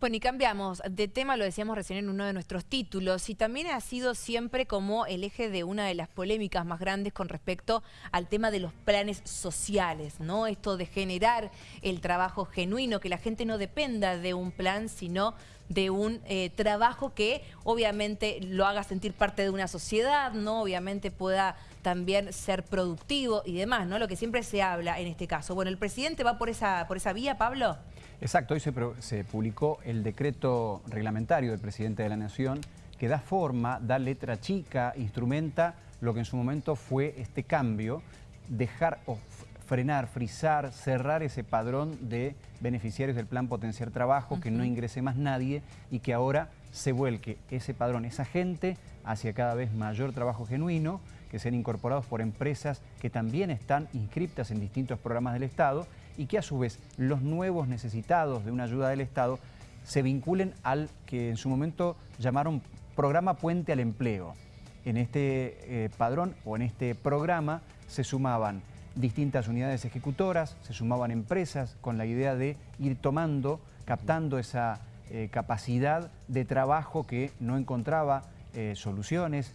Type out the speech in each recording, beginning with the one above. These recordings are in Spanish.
Bueno, y cambiamos de tema, lo decíamos recién en uno de nuestros títulos, y también ha sido siempre como el eje de una de las polémicas más grandes con respecto al tema de los planes sociales, ¿no? Esto de generar el trabajo genuino, que la gente no dependa de un plan, sino de un eh, trabajo que obviamente lo haga sentir parte de una sociedad, ¿no? Obviamente pueda también ser productivo y demás, ¿no? Lo que siempre se habla en este caso. Bueno, ¿el presidente va por esa, por esa vía, Pablo? Exacto, hoy se, publicó el decreto reglamentario del presidente de la Nación que da forma, da letra chica, instrumenta lo que en su momento fue este cambio, dejar frenar, frizar, cerrar ese padrón de beneficiarios del plan Potenciar Trabajo, que no ingrese más nadie y que ahora se vuelque ese padrón, esa gente, hacia cada vez mayor trabajo genuino, que sean incorporados por empresas que también están inscriptas en distintos programas del Estado y que a su vez los nuevos necesitados de una ayuda del Estado se vinculen al que en su momento llamaron programa Puente al Empleo. En este eh, padrón o en este programa se sumaban distintas unidades ejecutoras, se sumaban empresas con la idea de ir tomando, captando esa eh, capacidad de trabajo que no encontraba eh, soluciones,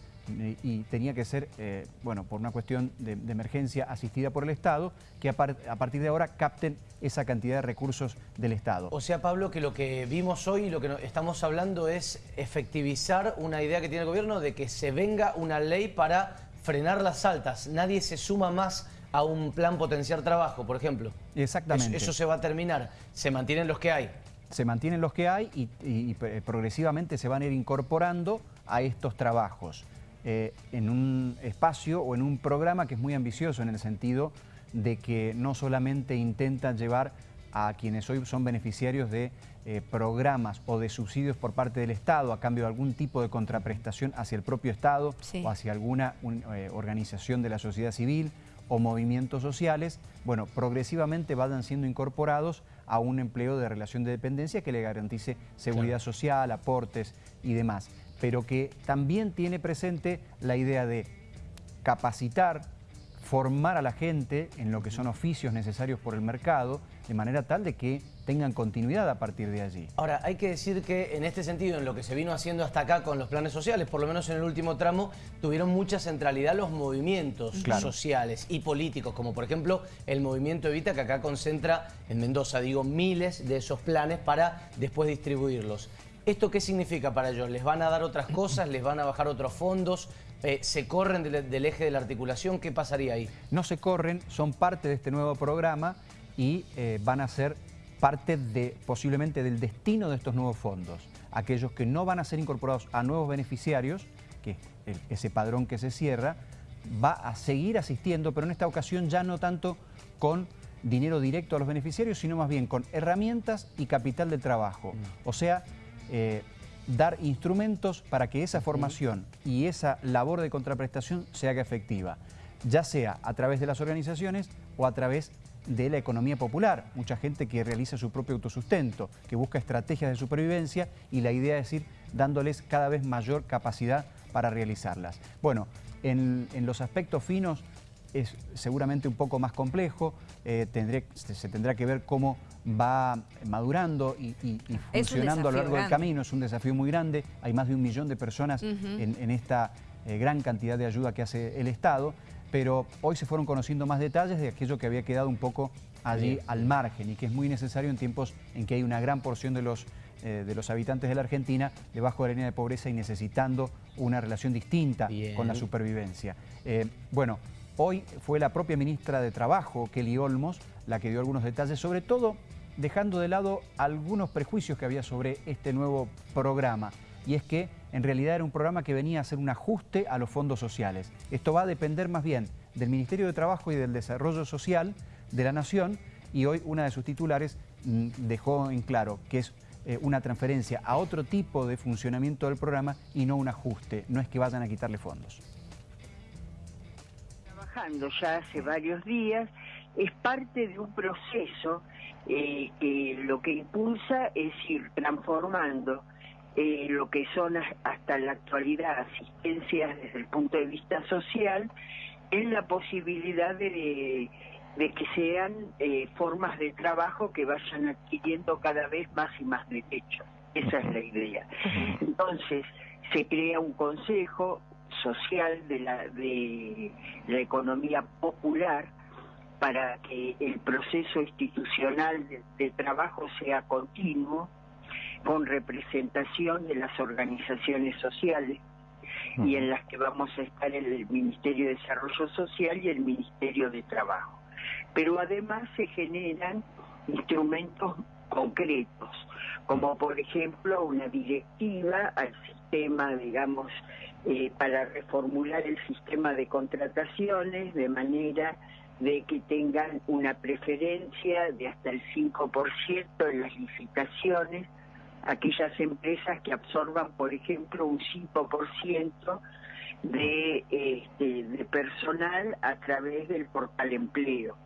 y tenía que ser, eh, bueno, por una cuestión de, emergencia asistida por el Estado, que a, partir de ahora capten esa cantidad de recursos del Estado. O sea, Pablo, que lo que vimos hoy y lo que estamos hablando es efectivizar una idea que tiene el gobierno de que se venga una ley para frenar las altas. Nadie se suma más a un plan potenciar trabajo, por ejemplo. Exactamente. Eso, se va a terminar. Se mantienen los que hay. Se mantienen los que hay y, y progresivamente se van a ir incorporando a estos trabajos. Eh, en un espacio o en un programa que es muy ambicioso en el sentido de que no solamente intenta llevar a quienes hoy son beneficiarios de eh, programas o de subsidios por parte del Estado a cambio de algún tipo de contraprestación hacia el propio Estado o hacia alguna eh, organización de la sociedad civil o movimientos sociales, bueno, progresivamente vayan siendo incorporados a un empleo de relación de dependencia que le garantice seguridad social, aportes y demás. Pero que también tiene presente la idea de capacitar, formar a la gente en lo que son oficios necesarios por el mercado, de manera tal de que tengan continuidad a partir de allí. Ahora, hay que decir que en este sentido, en lo que se vino haciendo hasta acá con los planes sociales, por lo menos en el último tramo, tuvieron mucha centralidad los movimientos sociales y políticos, como por ejemplo el movimiento Evita, que acá concentra en Mendoza, digo, miles de esos planes para después distribuirlos. ¿Esto qué significa para ellos? ¿Les van a dar otras cosas? ¿Les van a bajar otros fondos? Eh, ¿Se corren del, eje de la articulación? ¿Qué pasaría ahí? No se corren, son parte de este nuevo programa y eh, van a ser parte de posiblemente del destino de estos nuevos fondos. Aquellos que no van a ser incorporados a nuevos beneficiarios, que es ese padrón que se cierra, va a seguir asistiendo, pero en esta ocasión ya no tanto con dinero directo a los beneficiarios, sino más bien con herramientas y capital de trabajo. Mm. O sea, eh, dar instrumentos para que esa formación y esa labor de contraprestación se haga efectiva, ya sea a través de las organizaciones o a través de la economía popular. Mucha gente que realiza su propio autosustento, que busca estrategias de supervivencia y la idea es ir dándoles cada vez mayor capacidad para realizarlas. Bueno, en, los aspectos finos es seguramente un poco más complejo, eh, se tendrá que ver cómo va madurando y, funcionando a lo largo del camino. Es un desafío muy grande. Hay más de un millón de personas en, esta eh, gran cantidad de ayuda que hace el Estado. Pero hoy se fueron conociendo más detalles de aquello que había quedado un poco allí al margen y que es muy necesario en tiempos en que hay una gran porción de los, eh, de los habitantes de la Argentina debajo de la línea de pobreza y necesitando una relación distinta con la supervivencia. Eh, bueno, hoy fue la propia ministra de Trabajo, Kelly Olmos, la que dio algunos detalles, sobre todo dejando de lado algunos prejuicios que había sobre este nuevo programa. Y es que en realidad era un programa que venía a hacer un ajuste a los fondos sociales. Esto va a depender más bien del Ministerio de Trabajo y del Desarrollo Social de la Nación y hoy una de sus titulares mm, dejó en claro que es eh, una transferencia a otro tipo de funcionamiento del programa y no un ajuste, no es que vayan a quitarle fondos. Trabajando ya hace varios días, es parte de un proceso eh, que lo que impulsa es ir transformando eh, lo que son hasta la actualidad asistencias desde el punto de vista social en la posibilidad de, de que sean eh, formas de trabajo que vayan adquiriendo cada vez más y más derechos. Esa es la idea. Entonces, se crea un consejo social de la, de la economía popular para que el proceso institucional de trabajo sea continuo, con representación de las organizaciones sociales y en las que vamos a estar el Ministerio de Desarrollo Social y el Ministerio de Trabajo. Pero además se generan instrumentos concretos, como por ejemplo una directiva al sistema, digamos, eh, para reformular el sistema de contrataciones de manera de que tengan una preferencia de hasta el 5% en las licitaciones aquellas empresas que absorban, por ejemplo, un 5% de, este, de personal a través del portal empleo.